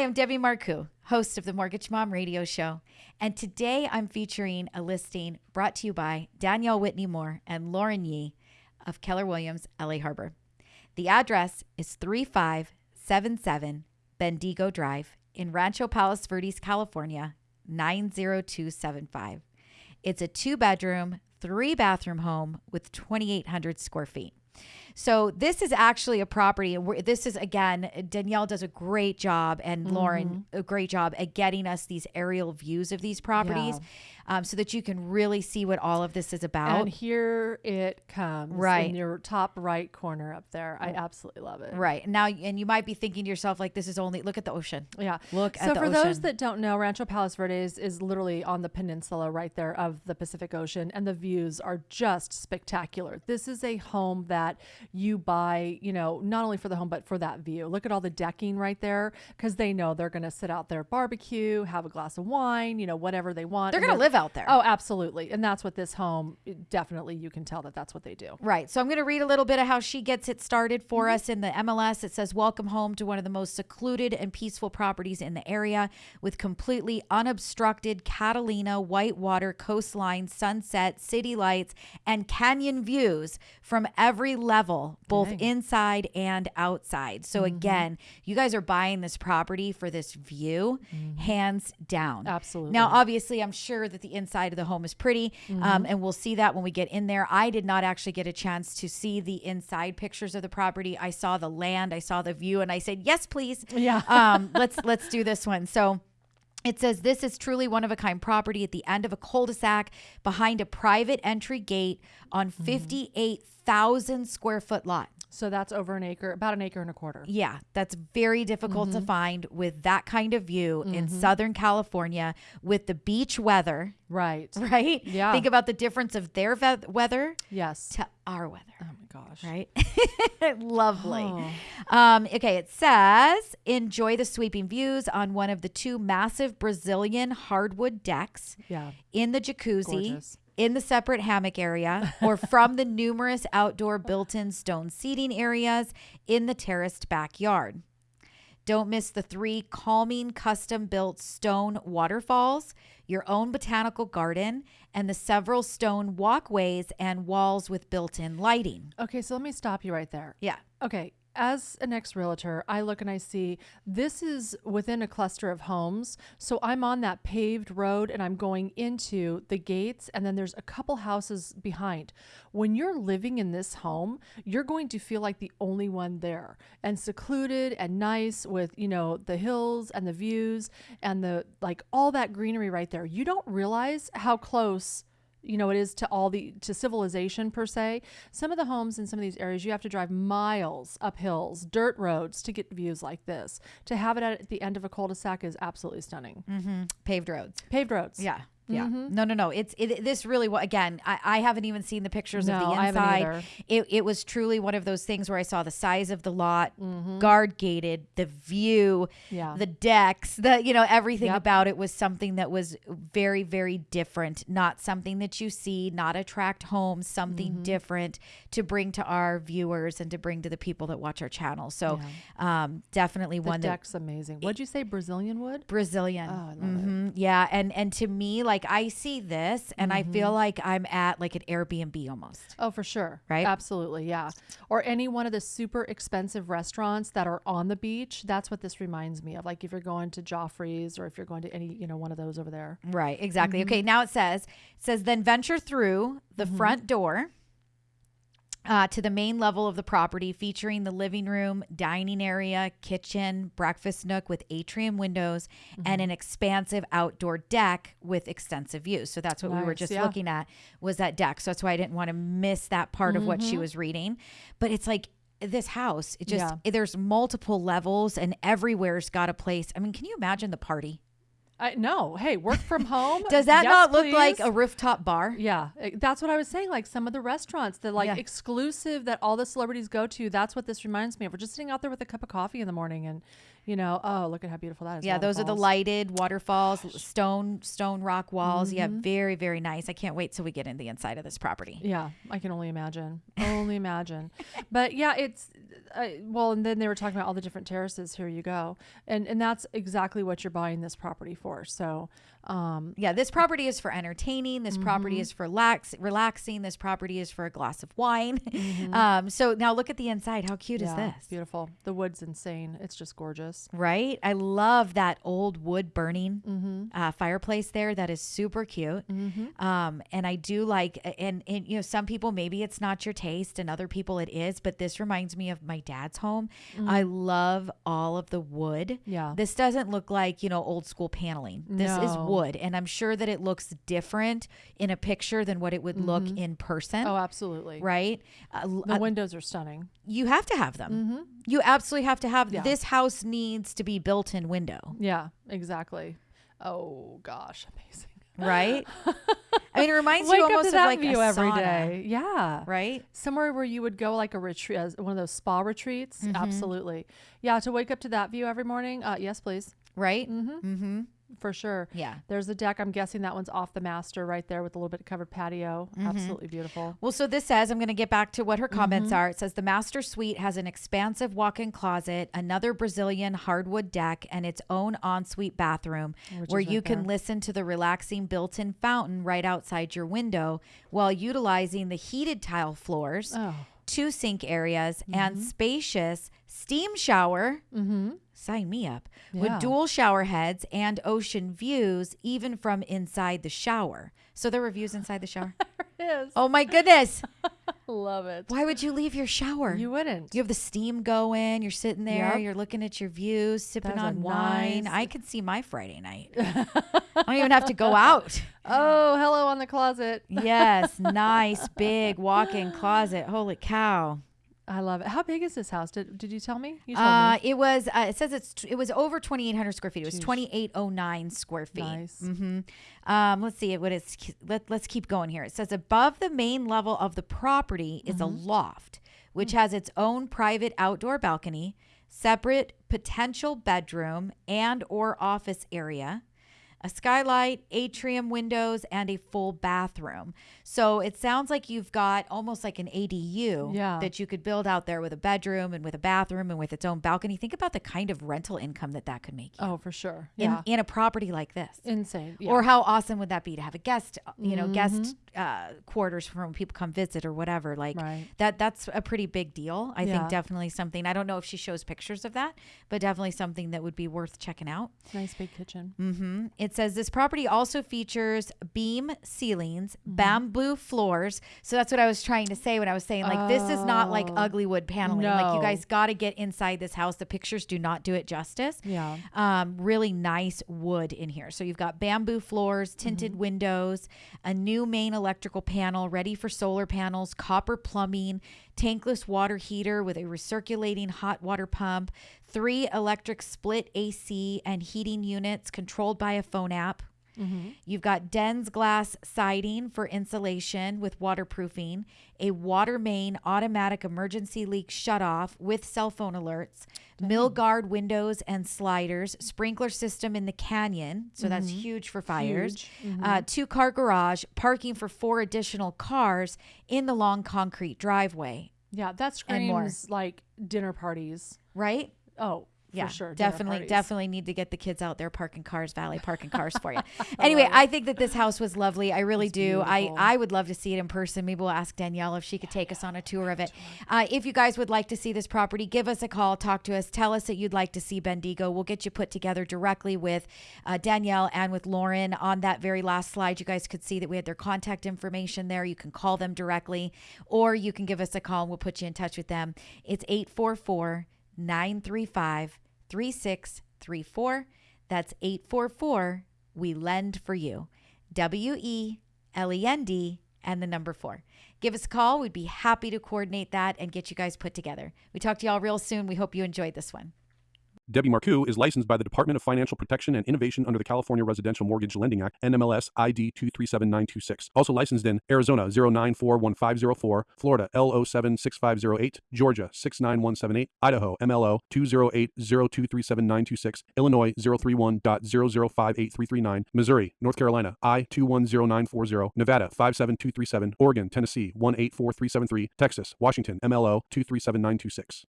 I'm Debbie Marcoux, host of the Mortgage Mom Radio Show. And today I'm featuring a listing brought to you by Danielle Whitney Moore and Lauren Yee of Keller Williams, LA Harbor. The address is 3577 Bendigo Drive in Rancho Palos Verdes, California, 90275. It's a two bedroom, three bathroom home with 2,800 square feet. So this is actually a property. This is again, Danielle does a great job, and mm-hmm. Lauren a great job at getting us these aerial views of these properties. Yeah um, so that you can really see what all of this is about. And here it comes, right in your top right corner up there. I absolutely love it. Right now, and you might be thinking to yourself, like, this is only look at the ocean. Yeah, look so at the okay. So for ocean. those that don't know, Rancho Palos Verdes is literally on the peninsula right there of the Pacific Ocean, and the views are just spectacular. This is a home that you buy, you know, not only for the home but for that view. Look at all the decking right there, because they know they're going to sit out there, barbecue, have a glass of wine, you know, whatever they want. They're going to live out there. Oh, absolutely. And that's what this home definitely you can tell that that's what they do. Right. So I'm going to read a little bit of how she gets it started for mm-hmm. us in the MLS. It says, Welcome home to one of the most secluded and peaceful properties in the area with completely unobstructed Catalina whitewater coastline, sunset, city lights, and canyon views from every level, level, both Dang. inside and outside. So mm-hmm. again, you guys are buying this property for this view, mm-hmm. hands down. Absolutely. Now, obviously, I'm sure that the inside of the home is pretty, um, mm-hmm. um, and we'll see that when we get in there. I did not actually get a chance to see the inside pictures of the property. I saw the land, I saw the view, and I said, "Yes, please." Yeah. um, let's let's do this one. So. It says this is truly one of a kind property at the end of a cul de sac behind a private entry gate on mm-hmm. 58 thousand square foot lot. So that's over an acre, about an acre and a quarter. Yeah, that's very difficult mm-hmm. to find with that kind of view mm-hmm. in Southern California with the beach weather. Right. Right? Yeah. Think about the difference of their ve- weather yes. to our weather. Oh my gosh. Right? Lovely. Oh. Um, okay, it says enjoy the sweeping views on one of the two massive Brazilian hardwood decks yeah. in the jacuzzi. Gorgeous in the separate hammock area or from the numerous outdoor built in stone seating areas in the terraced backyard. Don't miss the three calming custom built stone waterfalls, your own botanical garden, and the several stone walkways and walls with built in lighting. Okay, so let me stop you right there. Yeah. Okay, as an ex realtor, I look and I see this is within a cluster of homes. So I'm on that paved road and I'm going into the gates, and then there's a couple houses behind. When you're living in this home, you're going to feel like the only one there and secluded and nice with, you know, the hills and the views and the like all that greenery right there. You don't realize how close you know it is to all the to civilization per se. Some of the homes in some of these areas you have to drive miles up hills dirt roads to get views like this. To have it at the end of a cul-de-sac is absolutely stunning. Mm-hmm. paved roads. Paved roads. Yeah yeah. Mm-hmm. No, no, no. It's it, this really again. I, I haven't even seen the pictures no, of the inside. It it was truly one of those things where I saw the size of the lot, mm-hmm. guard gated, the view, yeah. the decks, the you know everything yep. about it was something that was very very different. Not something that you see, not attract home, something mm-hmm. different to bring to our viewers and to bring to the people that watch our channel. So, yeah. um, definitely the one deck's amazing. What'd you say, Brazilian wood? Brazilian. Oh, I love it. Mm-hmm. Yeah, and and to me like like I see this and mm-hmm. I feel mm-hmm. like I'm at like an Airbnb almost. Oh, for sure. Right? Absolutely. Yeah. Or any one of the super expensive restaurants that are on the beach. That's what this reminds me of. Like if you're going to Geoffrey's or if you're going to any, you know, one of those over there. Right. Exactly. Mm-hmm. Okay. Now it says, it says, then venture through the mm-hmm. front door uh, to the main level of the property, featuring the living room, dining area, kitchen, breakfast nook with atrium windows, mm-hmm. and an expansive outdoor deck with extensive views. So that's what nice, we were just yeah. looking at was that deck. So that's why I didn't want to miss that part mm-hmm. of what she mm-hmm. was reading. But it's like this house, it just yeah. there's multiple levels and everywhere's got a place. I mean, can you imagine the party? I, no, hey, work from home. Does that yes, not look please. like a rooftop bar? Yeah, eh, that's what I was saying. Like some of the restaurants that like yeah. exclusive that all the celebrities go to. That's what this reminds me of. We're just sitting out there with a cup of coffee in the morning, and you know, oh look at how beautiful that is. Yeah, those are the lighted waterfalls, stone stone rock walls. Mm-hmm. Yeah, very very nice. I can't wait till we get in the inside of this property. Yeah, I can only imagine. only imagine. But yeah, it's I, well, and then they were talking about all the different terraces. Here you go, and and that's exactly what you're buying this property for. So, um, Yeah, this property is for entertaining. This property is for lax, relaxing. This property is for a glass of wine. Um, so now look at the inside. How cute yeah, is this? beautiful. The wood's insane. It's just gorgeous. Right? I love that old wood burning Mm-hmm. uh, fireplace there. That is super cute. Um, and I do like, and, and, you know, some people, maybe it's not your taste and other people it is, but this reminds me of my dad's home. I love all of the wood. Mm-hmm. Yeah. This doesn't look like, you know, old school paneling. This is wood. And I'm sure that it looks different in a picture than what it would look in person. Oh, absolutely. Right? Uh, The uh, windows are stunning. you have to have them. You absolutely have to have Yeah. this house needs to be built in window. Yeah, exactly. Oh gosh, amazing. right? I mean, it reminds Wake you almost of like view a every sauna, day. Yeah. right? Somewhere where you would go like a retreat, as one of those spa retreats. Mm-hmm. Absolutely. Yeah. To wake up to that view every morning. Uh, yes, please. Right? Mm-hmm. For sure. Yeah. There's the deck. I'm guessing that one's off the master right there with a little bit of covered patio. Mm-hmm. Absolutely beautiful. Well, so this says, I'm going to get back to what her comments Mm-hmm. are. It says the master suite has an expansive walk in closet, another Brazilian hardwood deck, and its own ensuite bathroom Which where is you right can listen to the relaxing built in fountain right outside your window while utilizing the heated tile floors, Oh. two sink areas, and Mm-hmm. spacious steam shower. Mm-hmm. Sign me up. Yeah. With dual shower heads and ocean views, even from inside the shower. So there were views inside the shower. Yes. oh my goodness. Love it. Why would you leave your shower? You wouldn't. You have the steam going. You're sitting there. Yep. You're looking at your views, sipping That's on wine. nice- I could see my Friday night. I don't even have to go out. oh, hello on the closet. Yes, nice big walk-in closet. Holy cow! I love it. How big is this house? Did, did you tell me? You told Uh, me. it was. Uh, it says it's. It was over 2,800 square feet. It was 2,809 square feet. Nice. hmm Um, let's see it what is. Let, let's keep going here. It says above the main level of the property is a Mm-hmm. loft, which has its own private outdoor balcony, separate potential bedroom and or office area. A skylight, atrium windows, and a full bathroom. So it sounds like you've got almost like an ADU Yeah. that you could build out there with a bedroom and with a bathroom and with its own balcony. Think about the kind of rental income that that could make you Oh, for sure. in, Yeah. in a property like this. Insane. Yeah. Or how awesome would that be to have a guest, you know, guest Mm-hmm. uh, quarters for when people come visit or whatever. Like Right. that, that's a pretty big deal. I Yeah. think definitely something. I don't know if she shows pictures of that, but definitely something that would be worth checking out. nice big kitchen. hmm It says this property also features beam ceilings, Mm-hmm. bamboo floors. So that's what I was trying to say when I was saying like this is not like Oh. ugly wood paneling. Like you guys got to get inside this house. The pictures do not do it justice. Yeah. Um, really nice wood in here. So you've got bamboo floors, tinted Mm-hmm. windows, a new main electrical panel ready for solar panels, copper plumbing, tankless water heater with a recirculating hot water pump, three electric split AC and heating units controlled by a phone app. Mm-hmm. You've got DensGlass siding for insulation with waterproofing, a water main automatic emergency leak shutoff with cell phone alerts, Milgard windows and sliders, sprinkler system in the canyon, so that's mm-hmm. huge for fires. Huge. Uh, mm-hmm. two car garage, parking for four additional cars in the long concrete driveway. Yeah. That screams like dinner parties. Right? Oh, Yeah, for sure. definitely, definitely need to get the kids out there parking cars, valet parking cars for you. anyway, I think that this house was lovely. I really It's do. I beautiful. I would love to see it in person. Maybe we'll ask Danielle if she could take us on a tour of it. Uh, if you guys would like to see this property, give us a call, talk to us, tell us that you'd like to see Bendigo. We'll get you put together directly with uh, Danielle and with Lauren. On that very last slide, you guys could see that we had their contact information there. You can call them directly, or you can give us a call and we'll put you in touch with them. It's 844 935 3634. That's 844 We Lend for You. W E L E N D and the number four. Give us a call. We'd be happy to coordinate that and get you guys put together. We talk to y'all real soon. We hope you enjoyed this one. Debbie Marcoux is licensed by the Department of Financial Protection and Innovation under the California Residential Mortgage Lending Act, NMLS ID 237926. Also licensed in Arizona 0941504, Florida L076508, Georgia 69178, Idaho MLO 208023796, Illinois 031.0058339, Missouri, North Carolina I 210940, Nevada 57237, Oregon, Tennessee 184373, Texas, Washington MLO 237926.